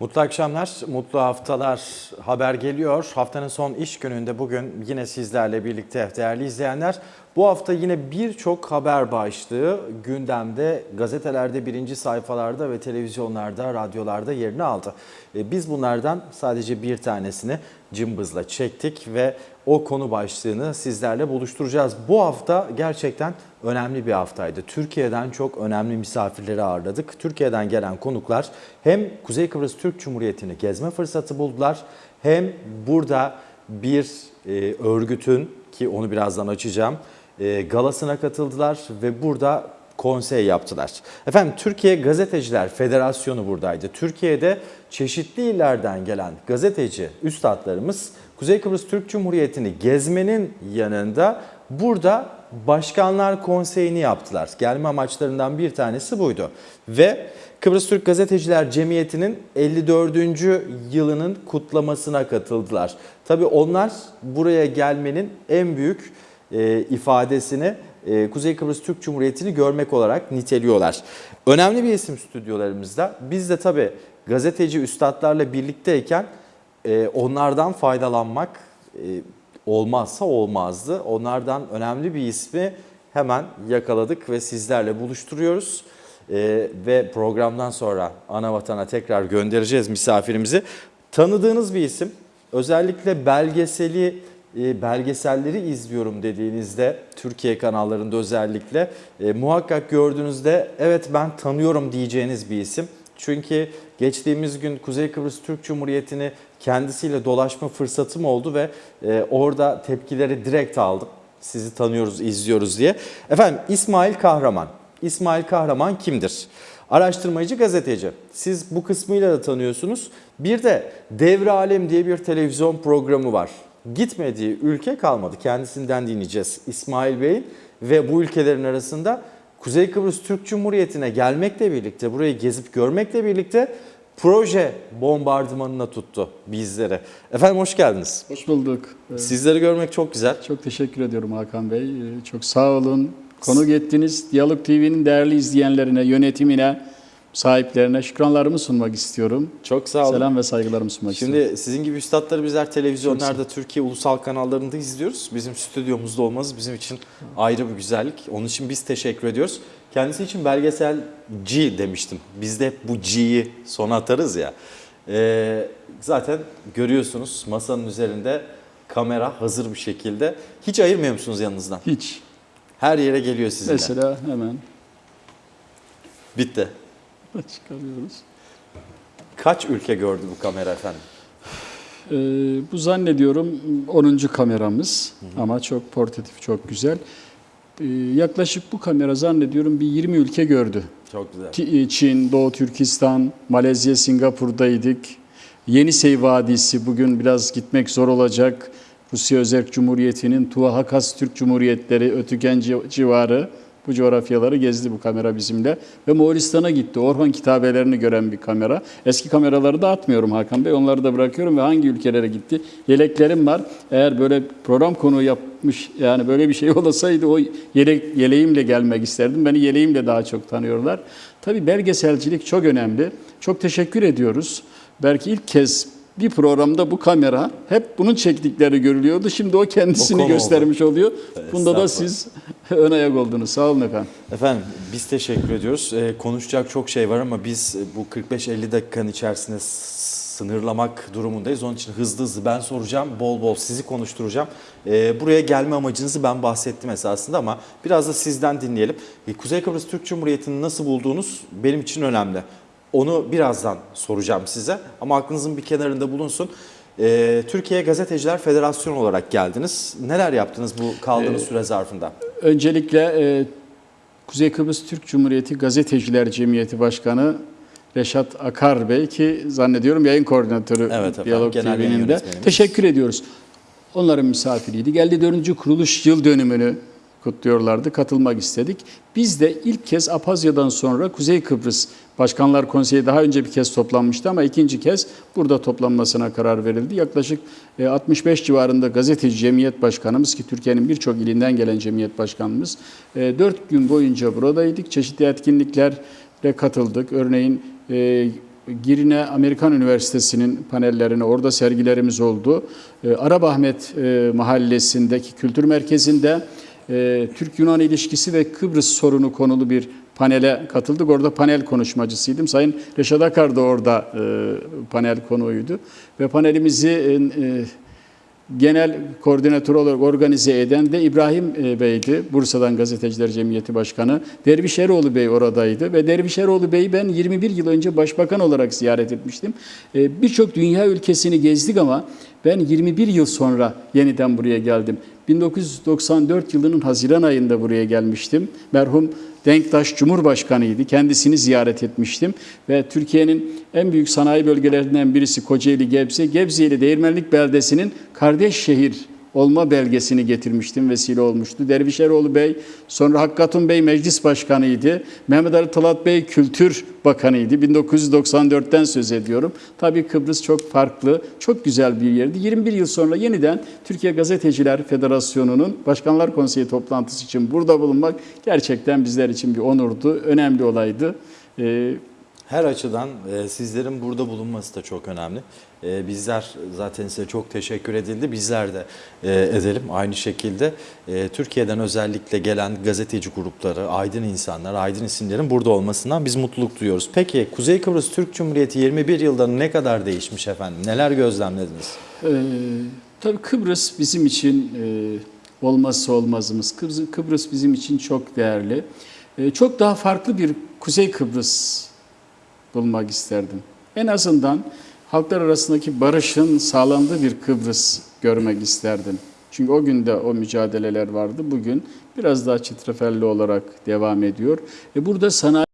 Mutlu akşamlar, mutlu haftalar haber geliyor. Haftanın son iş gününde bugün yine sizlerle birlikte değerli izleyenler. Bu hafta yine birçok haber başlığı gündemde, gazetelerde, birinci sayfalarda ve televizyonlarda, radyolarda yerini aldı. E, Biz bunlardan sadece bir tanesini cımbızla çektik ve o konu başlığını sizlerle buluşturacağız. Bu hafta gerçekten önemli bir haftaydı. Türkiye'den çok önemli misafirleri ağırladık. Türkiye'den gelen konuklar hem Kuzey Kıbrıs Türk Cumhuriyeti'ni gezme fırsatı buldular hem burada bir e, örgütün ki onu birazdan açacağım e, galasına katıldılar ve burada konsey yaptılar. Efendim Türkiye Gazeteciler Federasyonu buradaydı. Türkiye'de çeşitli illerden gelen gazeteci üstadlarımız Kuzey Kıbrıs Türk Cumhuriyeti'ni gezmenin yanında burada Başkanlar Konseyi'ni yaptılar. Gelme amaçlarından bir tanesi buydu. Ve Kıbrıs Türk Gazeteciler Cemiyeti'nin 54. yılının kutlamasına katıldılar. Tabii onlar buraya gelmenin en büyük e, ifadesini e, Kuzey Kıbrıs Türk Cumhuriyeti'ni görmek olarak niteliyorlar. Önemli bir isim stüdyolarımızda. Biz de tabii gazeteci üstadlarla birlikteyken e, onlardan faydalanmak e, olmazsa olmazdı. Onlardan önemli bir ismi hemen yakaladık ve sizlerle buluşturuyoruz. E, ve programdan sonra ana vatana tekrar göndereceğiz misafirimizi. Tanıdığınız bir isim. Özellikle belgeseli belgeselleri izliyorum dediğinizde Türkiye kanallarında özellikle e, muhakkak gördüğünüzde evet ben tanıyorum diyeceğiniz bir isim. Çünkü geçtiğimiz gün Kuzey Kıbrıs Türk Cumhuriyeti'ni kendisiyle dolaşma fırsatım oldu ve e, orada tepkileri direkt aldım. Sizi tanıyoruz, izliyoruz diye. Efendim İsmail Kahraman. İsmail Kahraman kimdir? Araştırmacı gazeteci. Siz bu kısmıyla da tanıyorsunuz. Bir de Devre Alem diye bir televizyon programı var. Gitmediği ülke kalmadı. Kendisinden dinleyeceğiz İsmail Bey'in ve bu ülkelerin arasında Kuzey Kıbrıs Türk Cumhuriyeti'ne gelmekle birlikte, burayı gezip görmekle birlikte proje bombardımanına tuttu bizleri. Efendim hoş geldiniz. Hoş bulduk. Ee, Sizleri görmek çok güzel. Çok teşekkür ediyorum Hakan Bey. Ee, Çok sağ olun. Konuk ettiniz. Diyalog TV'nin değerli izleyenlerine, yönetimine, sahiplerine şükranlarımı sunmak istiyorum. Çok sağ olun. Selam ve saygılarımı sunmak istiyorum. Şimdi sizin gibi üstadları bizler televizyonlarda, Türkiye ulusal kanallarında izliyoruz. Bizim stüdyomuzda olmanız bizim için ayrı bir güzellik. Onun için biz teşekkür ediyoruz. Kendisi için belgeselci demiştim. Biz de hep bu G'yi sona atarız ya. Ee, zaten görüyorsunuz masanın üzerinde kamera hazır bir şekilde. Hiç ayırmıyor musunuz yanınızdan? Hiç. Her yere geliyor sizinle. Mesela hemen Bitti. çıkarıyoruz. Kaç ülke gördü bu kamera efendim? Ee, bu zannediyorum 10. kameramız ama çok portatif, çok güzel. Ee, yaklaşık bu kamera zannediyorum bir 20 ülke gördü. Çok güzel. Ti- Çin, Doğu Türkistan, Malezya, Singapur'daydık. Yenisey Vadisi bugün biraz gitmek zor olacak. Rusya Özerk Cumhuriyeti'nin Tuva Hakas Türk Cumhuriyetleri, Ötüken ci- civarı bu coğrafyaları gezdi bu kamera bizimle. Ve Moğolistan'a gitti. Orhan kitabelerini gören bir kamera. Eski kameraları da atmıyorum Hakan Bey. Onları da bırakıyorum ve hangi ülkelere gitti? Yeleklerim var. Eğer böyle program konuğu yapmış yani böyle bir şey olasaydı o yelek, yeleğimle gelmek isterdim. Beni yeleğimle daha çok tanıyorlar. Tabii belgeselcilik çok önemli. Çok teşekkür ediyoruz. Belki ilk kez bir programda bu kamera hep bunun çektikleri görülüyordu. Şimdi o kendisini O göstermiş oluyor. Bunda da siz ön ayak oldunuz. Sağ olun efendim. Efendim biz teşekkür ediyoruz. Ee, konuşacak çok şey var ama biz e, bu 45-50 dakikanın içerisinde sınırlamak durumundayız. Onun için hızlı hızlı ben soracağım, bol bol sizi konuşturacağım. Ee, buraya gelme amacınızı ben bahsettim esasında ama biraz da sizden dinleyelim. Ee, Kuzey Kıbrıs Türk Cumhuriyeti'ni nasıl buldunuz benim için önemli. Onu birazdan soracağım size ama aklınızın bir kenarında bulunsun. Ee, Türkiye Gazeteciler Federasyonu olarak geldiniz. Neler yaptınız bu kaldığınız süre zarfında? Öncelikle e, Kuzey Kıbrıs Türk Cumhuriyeti Gazeteciler Cemiyeti Başkanı Reşat Akar Bey ki zannediyorum yayın koordinatörü Evet Diyalog TV'nin de. Teşekkür ediyoruz. Onların misafiriydi. Geldi 4. kuruluş yıl dönümünü kutluyorlardı. Katılmak istedik. Biz de ilk kez Apazya'dan sonra Kuzey Kıbrıs Başkanlar Konseyi daha önce bir kez toplanmıştı ama ikinci kez burada toplanmasına karar verildi. Yaklaşık e, 65 civarında gazeteci cemiyet başkanımız ki Türkiye'nin birçok ilinden gelen cemiyet başkanımız 4 gün boyunca buradaydık. Çeşitli etkinliklere katıldık. Örneğin e, Girne Amerikan Üniversitesi'nin panellerine orada sergilerimiz oldu. E, Arabahmet e, mahallesindeki kültür merkezinde e, Türk-Yunan ilişkisi ve Kıbrıs sorunu konulu bir panele katıldık. Orada panel konuşmacısıydım. Sayın Reşat Akar da orada e, panel konuğuydu. Ve panelimizi e, e, genel koordinatör olarak organize eden de İbrahim e, Bey'di. Bursa'dan Gazeteciler Cemiyeti Başkanı. Derviş Eroğlu Bey oradaydı ve Derviş Eroğlu Bey'i ben 21 yıl önce başbakan olarak ziyaret etmiştim. E, Birçok dünya ülkesini gezdik ama ben 21 yıl sonra yeniden buraya geldim. 1994 yılının Haziran ayında buraya gelmiştim. Merhum Denktaş Cumhurbaşkanıydı. Kendisini ziyaret etmiştim ve Türkiye'nin en büyük sanayi bölgelerinden birisi Kocaeli Gebze. Gebze ile Değirmenlik beldesinin kardeş şehir olma belgesini getirmiştim, vesile olmuştu. Dervişeroğlu Bey, sonra Hakkatun Bey meclis başkanıydı. Mehmet Ali Talat Bey kültür bakanıydı. 1994'ten söz ediyorum. Tabii Kıbrıs çok farklı, çok güzel bir yerdi. 21 yıl sonra yeniden Türkiye Gazeteciler Federasyonu'nun Başkanlar Konseyi toplantısı için burada bulunmak gerçekten bizler için bir onurdu, önemli olaydı. Ee, Her açıdan e, sizlerin burada bulunması da çok önemli. E, bizler zaten size çok teşekkür edildi. Bizler de e, edelim aynı şekilde. E, Türkiye'den özellikle gelen gazeteci grupları, aydın insanlar, aydın isimlerin burada olmasından biz mutluluk duyuyoruz. Peki Kuzey Kıbrıs Türk Cumhuriyeti 21 yılda ne kadar değişmiş efendim? Neler gözlemlediniz? Ee, tabii Kıbrıs bizim için e, olmazsa olmazımız. Kıbrıs, Kıbrıs bizim için çok değerli. E, çok daha farklı bir Kuzey Kıbrıs bulmak isterdim. En azından halklar arasındaki barışın sağlandığı bir Kıbrıs görmek isterdim. Çünkü o günde o mücadeleler vardı. Bugün biraz daha çetrefilli olarak devam ediyor. E burada sanayi